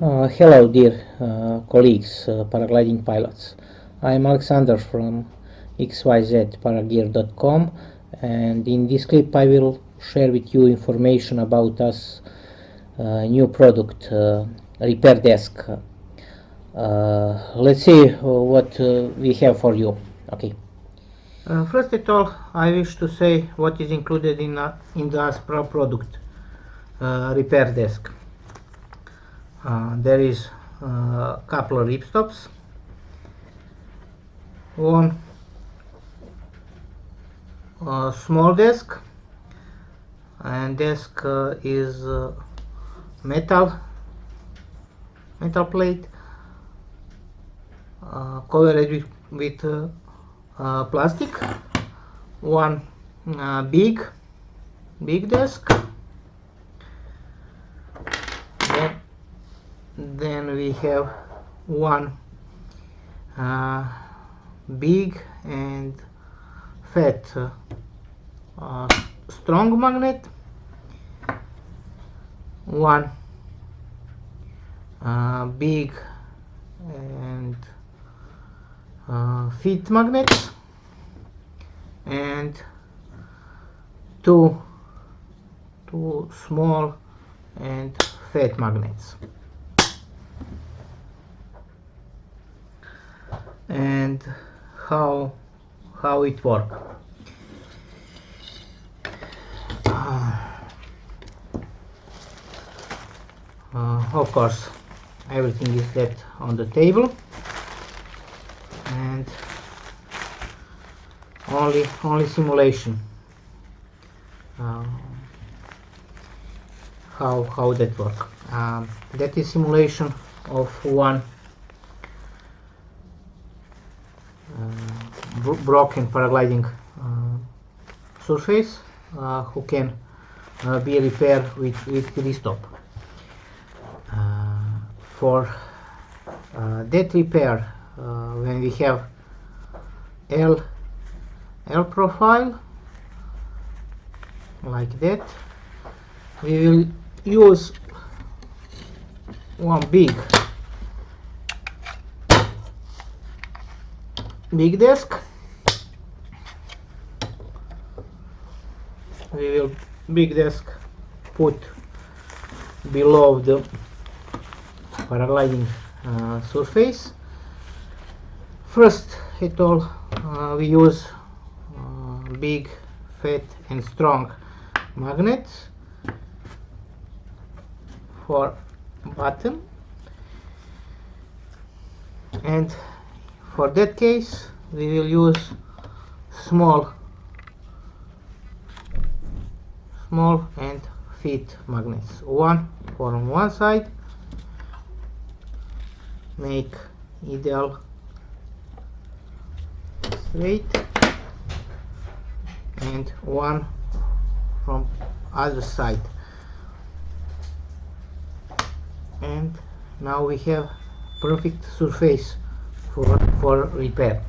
Uh, hello, dear uh, colleagues, uh, paragliding pilots. I'm Alexander from xyzparagear.com and in this clip I will share with you information about us uh, new product, uh, Repair Desk. Uh, let's see what we have for you. Okay. first of all, I wish to say what is included in, in the Aspra product, Repair Desk. Uh, there is a uh, couple of ripstops one uh, small desk. And desk uh, is uh, metal metal plate uh, covered with, with plastic. One big big desk then we have one uh, big and fat uh, strong magnet. One uh, big and uh, fit magnet. And two two small and fat magnets and how how it work. Uh, uh, of course everything is left on the table. And only only simulation. Uh, how how that work. Um, that is simulation of one broken paragliding uh, surface uh, who can uh, be repaired with, with ripstop. for that repair, when we have L L profile like that we will use one big big desk. We will big desk put below the paragliding uh, surface. First it all uh, we use uh, big fat and strong magnets for bottom. And for that case we will use small small and fit magnets. One for on one side. Make ideal straight. And one from other side. And now we have perfect surface for, for repair